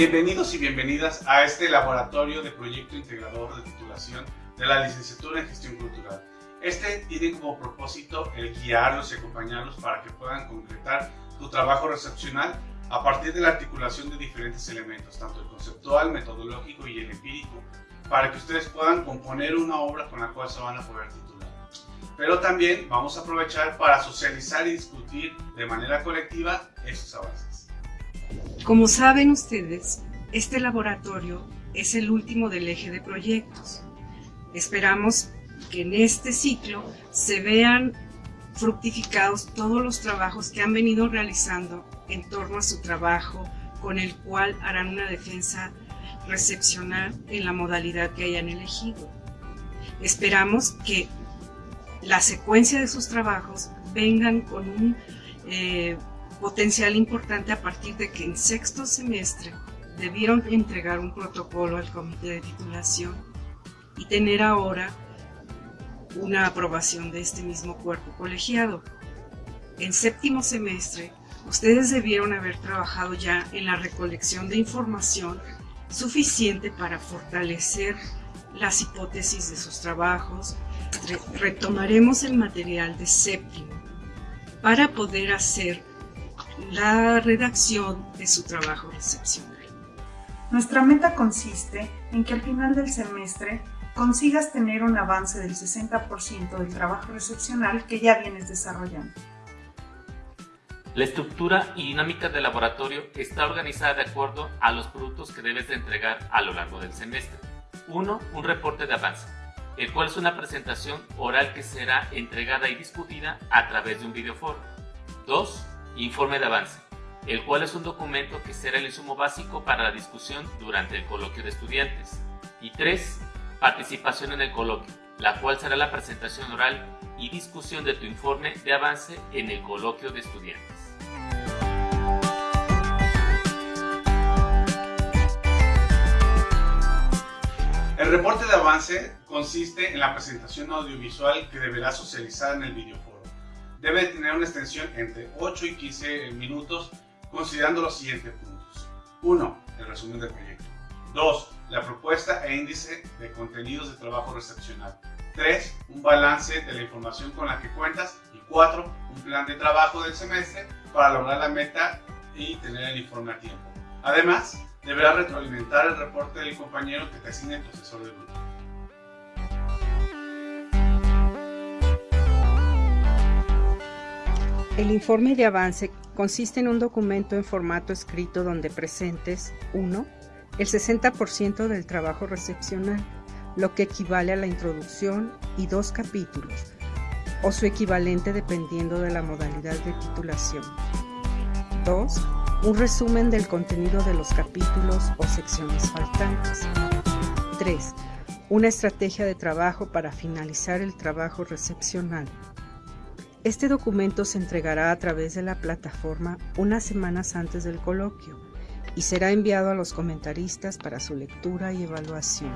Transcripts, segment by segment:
Bienvenidos y bienvenidas a este laboratorio de proyecto integrador de titulación de la licenciatura en gestión cultural. Este tiene como propósito el guiarlos y acompañarlos para que puedan concretar tu trabajo recepcional a partir de la articulación de diferentes elementos, tanto el conceptual, metodológico y el empírico, para que ustedes puedan componer una obra con la cual se van a poder titular. Pero también vamos a aprovechar para socializar y discutir de manera colectiva esos avances. Como saben ustedes, este laboratorio es el último del eje de proyectos. Esperamos que en este ciclo se vean fructificados todos los trabajos que han venido realizando en torno a su trabajo, con el cual harán una defensa recepcional en la modalidad que hayan elegido. Esperamos que la secuencia de sus trabajos vengan con un eh, potencial importante a partir de que en sexto semestre debieron entregar un protocolo al comité de titulación y tener ahora una aprobación de este mismo cuerpo colegiado. En séptimo semestre, ustedes debieron haber trabajado ya en la recolección de información suficiente para fortalecer las hipótesis de sus trabajos. Retomaremos el material de séptimo para poder hacer la redacción de su trabajo recepcional. Nuestra meta consiste en que al final del semestre consigas tener un avance del 60% del trabajo recepcional que ya vienes desarrollando. La estructura y dinámica del laboratorio está organizada de acuerdo a los productos que debes de entregar a lo largo del semestre. 1. Un reporte de avance, el cual es una presentación oral que será entregada y discutida a través de un videoforo. 2. Informe de avance, el cual es un documento que será el insumo básico para la discusión durante el coloquio de estudiantes. Y 3 participación en el coloquio, la cual será la presentación oral y discusión de tu informe de avance en el coloquio de estudiantes. El reporte de avance consiste en la presentación audiovisual que deberá socializar en el videoforo. Debe tener una extensión entre 8 y 15 minutos considerando los siguientes puntos. 1. El resumen del proyecto. 2 la propuesta e índice de contenidos de trabajo recepcional. 3. Un balance de la información con la que cuentas. Y 4. Un plan de trabajo del semestre para lograr la meta y tener el informe a tiempo. Además, deberás retroalimentar el reporte del compañero que te asigne tu asesor de grupo. El informe de avance consiste en un documento en formato escrito donde presentes 1 el 60% del trabajo recepcional, lo que equivale a la introducción y dos capítulos, o su equivalente dependiendo de la modalidad de titulación. 2. Un resumen del contenido de los capítulos o secciones faltantes. 3. Una estrategia de trabajo para finalizar el trabajo recepcional. Este documento se entregará a través de la plataforma unas semanas antes del coloquio y será enviado a los comentaristas para su lectura y evaluación.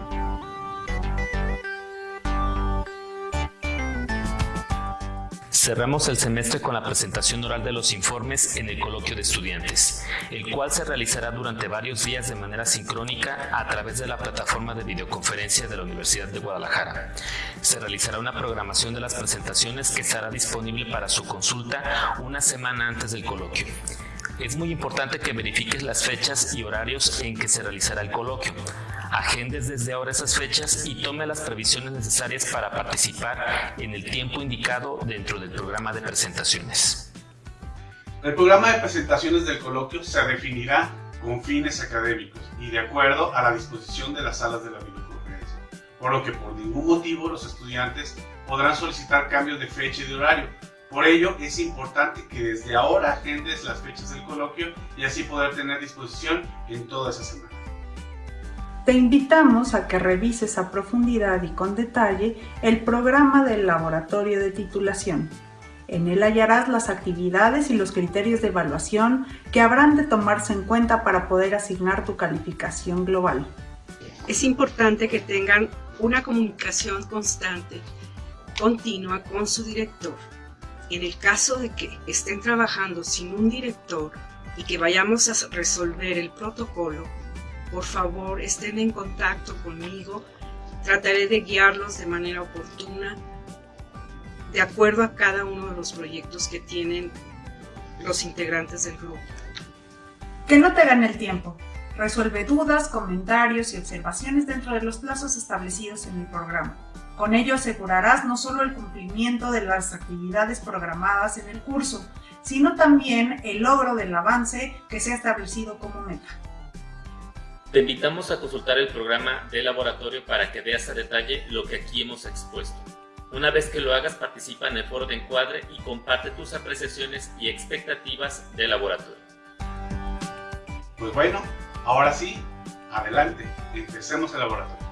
Cerramos el semestre con la presentación oral de los informes en el coloquio de estudiantes, el cual se realizará durante varios días de manera sincrónica a través de la plataforma de videoconferencia de la Universidad de Guadalajara. Se realizará una programación de las presentaciones que estará disponible para su consulta una semana antes del coloquio es muy importante que verifiques las fechas y horarios en que se realizará el coloquio. Agendes desde ahora esas fechas y tome las previsiones necesarias para participar en el tiempo indicado dentro del programa de presentaciones. El programa de presentaciones del coloquio se definirá con fines académicos y de acuerdo a la disposición de las salas de la videoconferencia, por lo que por ningún motivo los estudiantes podrán solicitar cambios de fecha y de horario, por ello, es importante que desde ahora agendes las fechas del coloquio y así poder tener disposición en toda esa semana. Te invitamos a que revises a profundidad y con detalle el programa del laboratorio de titulación. En él hallarás las actividades y los criterios de evaluación que habrán de tomarse en cuenta para poder asignar tu calificación global. Es importante que tengan una comunicación constante, continua con su director en el caso de que estén trabajando sin un director y que vayamos a resolver el protocolo, por favor estén en contacto conmigo. Trataré de guiarlos de manera oportuna, de acuerdo a cada uno de los proyectos que tienen los integrantes del grupo. Que no te gane el tiempo. Resuelve dudas, comentarios y observaciones dentro de los plazos establecidos en el programa. Con ello asegurarás no solo el cumplimiento de las actividades programadas en el curso, sino también el logro del avance que se ha establecido como meta. Te invitamos a consultar el programa de laboratorio para que veas a detalle lo que aquí hemos expuesto. Una vez que lo hagas, participa en el foro de encuadre y comparte tus apreciaciones y expectativas del laboratorio. Pues bueno, ahora sí, adelante, empecemos el laboratorio.